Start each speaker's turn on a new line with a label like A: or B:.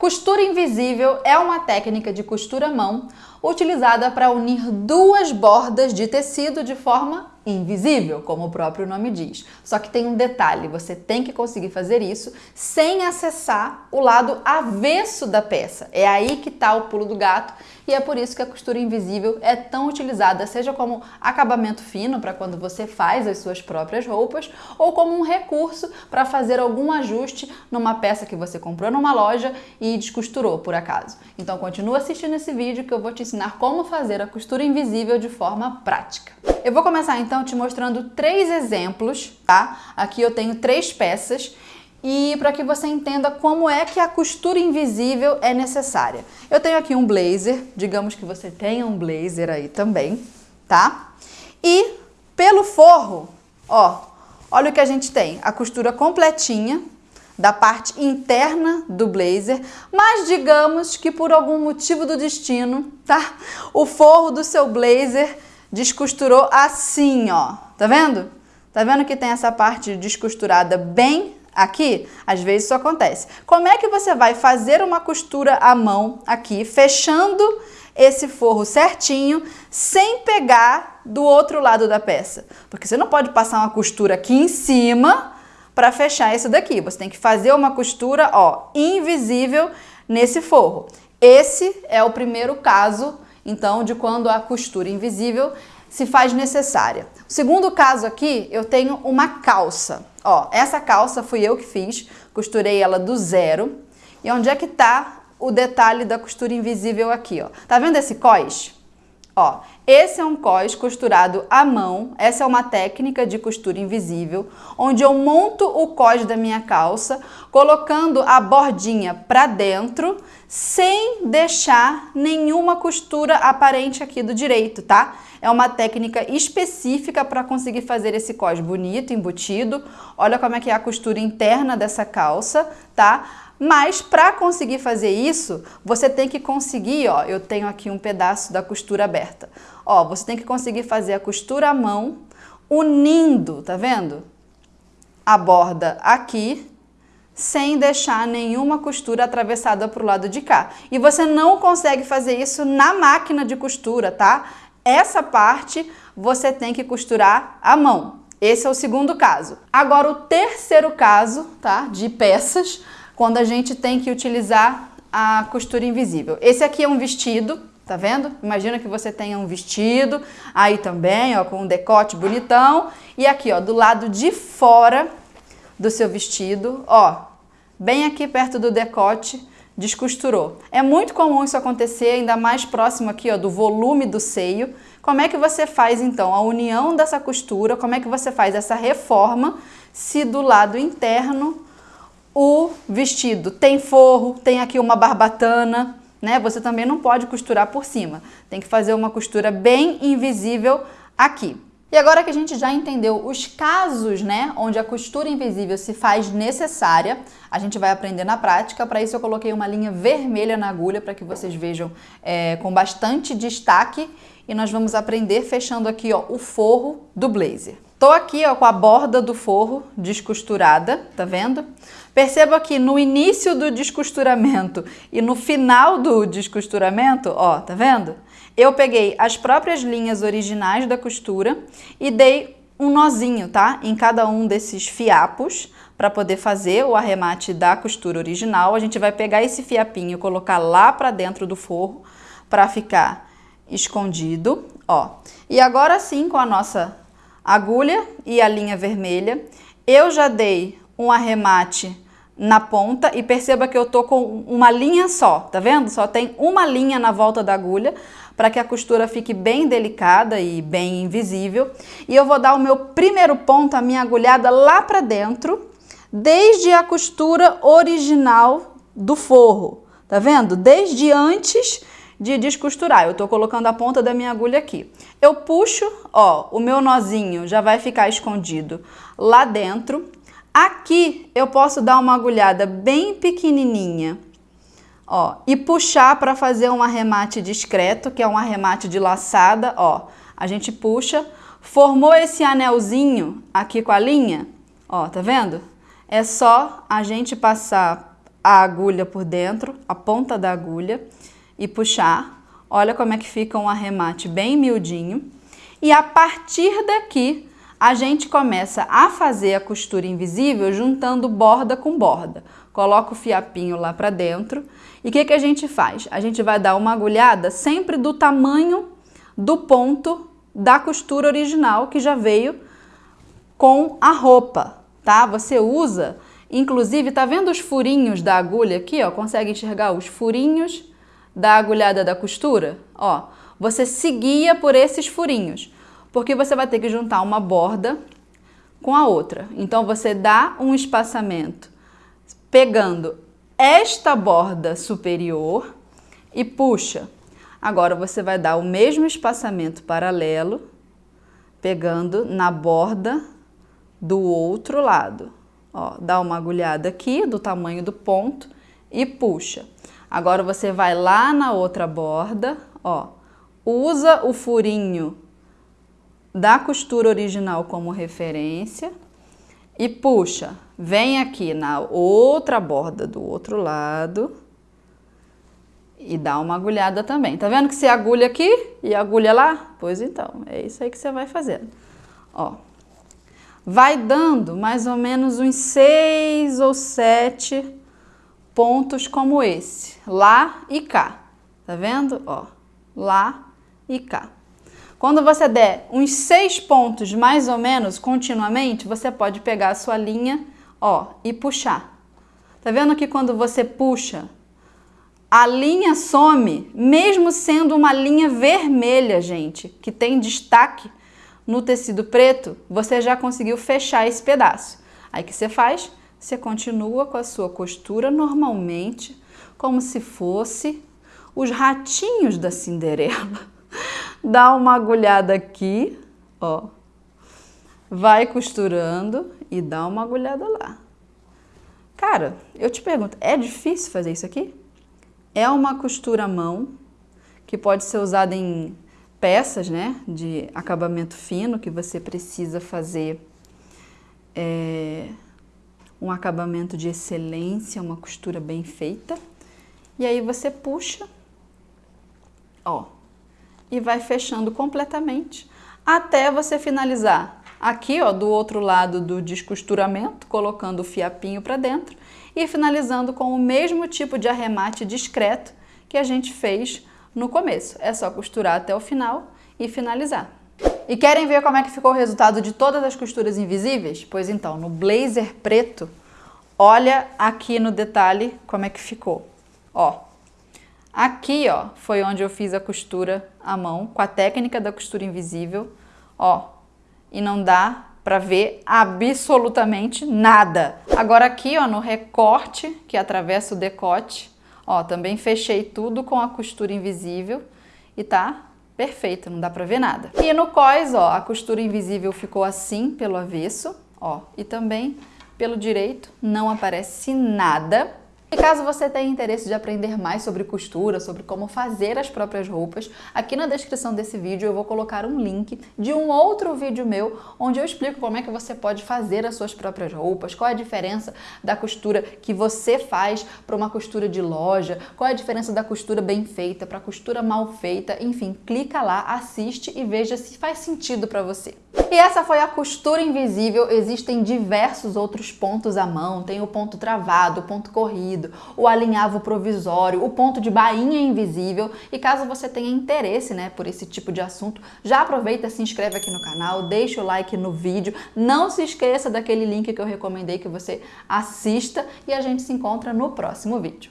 A: Costura invisível é uma técnica de costura à mão utilizada para unir duas bordas de tecido de forma invisível, como o próprio nome diz. Só que tem um detalhe, você tem que conseguir fazer isso sem acessar o lado avesso da peça. É aí que está o pulo do gato e é por isso que a costura invisível é tão utilizada, seja como acabamento fino para quando você faz as suas próprias roupas ou como um recurso para fazer algum ajuste numa peça que você comprou numa loja e descosturou por acaso. Então continua assistindo esse vídeo que eu vou te ensinar como fazer a costura invisível de forma prática. Eu vou começar então te mostrando três exemplos, tá? Aqui eu tenho três peças e para que você entenda como é que a costura invisível é necessária. Eu tenho aqui um blazer, digamos que você tenha um blazer aí também, tá? E pelo forro, ó, olha o que a gente tem, a costura completinha da parte interna do blazer, mas digamos que por algum motivo do destino, tá? O forro do seu blazer descosturou assim, ó. Tá vendo? Tá vendo que tem essa parte descosturada bem aqui? Às vezes isso acontece. Como é que você vai fazer uma costura à mão aqui, fechando esse forro certinho, sem pegar do outro lado da peça? Porque você não pode passar uma costura aqui em cima para fechar isso daqui. Você tem que fazer uma costura, ó, invisível nesse forro. Esse é o primeiro caso então, de quando a costura invisível se faz necessária. O segundo caso aqui, eu tenho uma calça. Ó, essa calça fui eu que fiz, costurei ela do zero. E onde é que tá o detalhe da costura invisível aqui, ó? Tá vendo esse cós? Ó, esse é um cós costurado à mão, essa é uma técnica de costura invisível, onde eu monto o cós da minha calça, colocando a bordinha para dentro, sem deixar nenhuma costura aparente aqui do direito, tá? É uma técnica específica para conseguir fazer esse cós bonito, embutido. Olha como é que é a costura interna dessa calça, tá? Mas para conseguir fazer isso, você tem que conseguir, ó, eu tenho aqui um pedaço da costura aberta. Ó, você tem que conseguir fazer a costura à mão, unindo, tá vendo? A borda aqui, sem deixar nenhuma costura atravessada para o lado de cá. E você não consegue fazer isso na máquina de costura, tá? Essa parte você tem que costurar à mão. Esse é o segundo caso. Agora o terceiro caso, tá? De peças, quando a gente tem que utilizar a costura invisível. Esse aqui é um vestido, tá vendo? Imagina que você tenha um vestido, aí também, ó, com um decote bonitão. E aqui, ó, do lado de fora do seu vestido, ó, bem aqui perto do decote, descosturou. É muito comum isso acontecer, ainda mais próximo aqui, ó, do volume do seio. Como é que você faz, então, a união dessa costura? Como é que você faz essa reforma se do lado interno o vestido tem forro, tem aqui uma barbatana, né? Você também não pode costurar por cima. Tem que fazer uma costura bem invisível aqui. E agora que a gente já entendeu os casos, né, onde a costura invisível se faz necessária, a gente vai aprender na prática. Para isso eu coloquei uma linha vermelha na agulha para que vocês vejam é, com bastante destaque. E nós vamos aprender fechando aqui ó, o forro do blazer. Tô aqui ó, com a borda do forro descosturada, tá vendo? Perceba que no início do descosturamento e no final do descosturamento, ó, tá vendo? Eu peguei as próprias linhas originais da costura e dei um nozinho, tá? Em cada um desses fiapos para poder fazer o arremate da costura original. A gente vai pegar esse fiapinho e colocar lá para dentro do forro para ficar escondido, ó. E agora sim, com a nossa agulha e a linha vermelha. Eu já dei um arremate na ponta e perceba que eu tô com uma linha só, tá vendo? Só tem uma linha na volta da agulha para que a costura fique bem delicada e bem invisível. E eu vou dar o meu primeiro ponto, a minha agulhada lá para dentro, desde a costura original do forro, tá vendo? Desde antes de descosturar. Eu tô colocando a ponta da minha agulha aqui. Eu puxo, ó, o meu nozinho já vai ficar escondido lá dentro. Aqui eu posso dar uma agulhada bem pequenininha, ó, e puxar para fazer um arremate discreto, que é um arremate de laçada, ó. A gente puxa, formou esse anelzinho aqui com a linha, ó, tá vendo? É só a gente passar a agulha por dentro, a ponta da agulha e puxar. Olha como é que fica um arremate bem miudinho. E a partir daqui, a gente começa a fazer a costura invisível juntando borda com borda. Coloca o fiapinho lá para dentro e o que, que a gente faz? A gente vai dar uma agulhada sempre do tamanho do ponto da costura original que já veio com a roupa, tá? Você usa, inclusive, tá vendo os furinhos da agulha aqui, ó? Consegue enxergar os furinhos da agulhada da costura? Ó, você seguia por esses furinhos, porque você vai ter que juntar uma borda com a outra. Então, você dá um espaçamento pegando esta borda superior e puxa. Agora, você vai dar o mesmo espaçamento paralelo, pegando na borda do outro lado. Ó, dá uma agulhada aqui do tamanho do ponto e puxa. Agora você vai lá na outra borda, ó, usa o furinho da costura original como referência e puxa. Vem aqui na outra borda do outro lado e dá uma agulhada também. Tá vendo que você agulha aqui e agulha lá? Pois então, é isso aí que você vai fazendo. Ó, vai dando mais ou menos uns seis ou sete pontos como esse, lá e cá. Tá vendo? Ó, lá e cá. Quando você der uns seis pontos mais ou menos continuamente, você pode pegar a sua linha, ó, e puxar. Tá vendo que quando você puxa, a linha some, mesmo sendo uma linha vermelha, gente, que tem destaque no tecido preto, você já conseguiu fechar esse pedaço. Aí que você faz? Você continua com a sua costura normalmente, como se fosse os ratinhos da Cinderela. Dá uma agulhada aqui, ó. Vai costurando e dá uma agulhada lá. Cara, eu te pergunto, é difícil fazer isso aqui? É uma costura à mão que pode ser usada em peças, né, de acabamento fino que você precisa fazer é, um acabamento de excelência, uma costura bem feita. E aí você puxa, ó, e vai fechando completamente até você finalizar aqui, ó, do outro lado do descosturamento, colocando o fiapinho para dentro e finalizando com o mesmo tipo de arremate discreto que a gente fez no começo. É só costurar até o final e finalizar. E querem ver como é que ficou o resultado de todas as costuras invisíveis? Pois então, no blazer preto, olha aqui no detalhe como é que ficou. Ó, aqui ó, foi onde eu fiz a costura à mão, com a técnica da costura invisível, ó, e não dá para ver absolutamente nada. Agora aqui ó, no recorte, que atravessa o decote, ó, também fechei tudo com a costura invisível e tá perfeita, não dá pra ver nada. E no cós, ó, a costura invisível ficou assim pelo avesso, ó, e também pelo direito não aparece nada. E caso você tenha interesse de aprender mais sobre costura, sobre como fazer as próprias roupas, aqui na descrição desse vídeo eu vou colocar um link de um outro vídeo meu, onde eu explico como é que você pode fazer as suas próprias roupas, qual é a diferença da costura que você faz para uma costura de loja, qual é a diferença da costura bem feita para costura mal feita, enfim, clica lá, assiste e veja se faz sentido para você. E essa foi a costura invisível, existem diversos outros pontos à mão, tem o ponto travado, o ponto corrido, o alinhavo provisório, o ponto de bainha invisível. E caso você tenha interesse né, por esse tipo de assunto, já aproveita, se inscreve aqui no canal, deixa o like no vídeo, não se esqueça daquele link que eu recomendei que você assista. E a gente se encontra no próximo vídeo.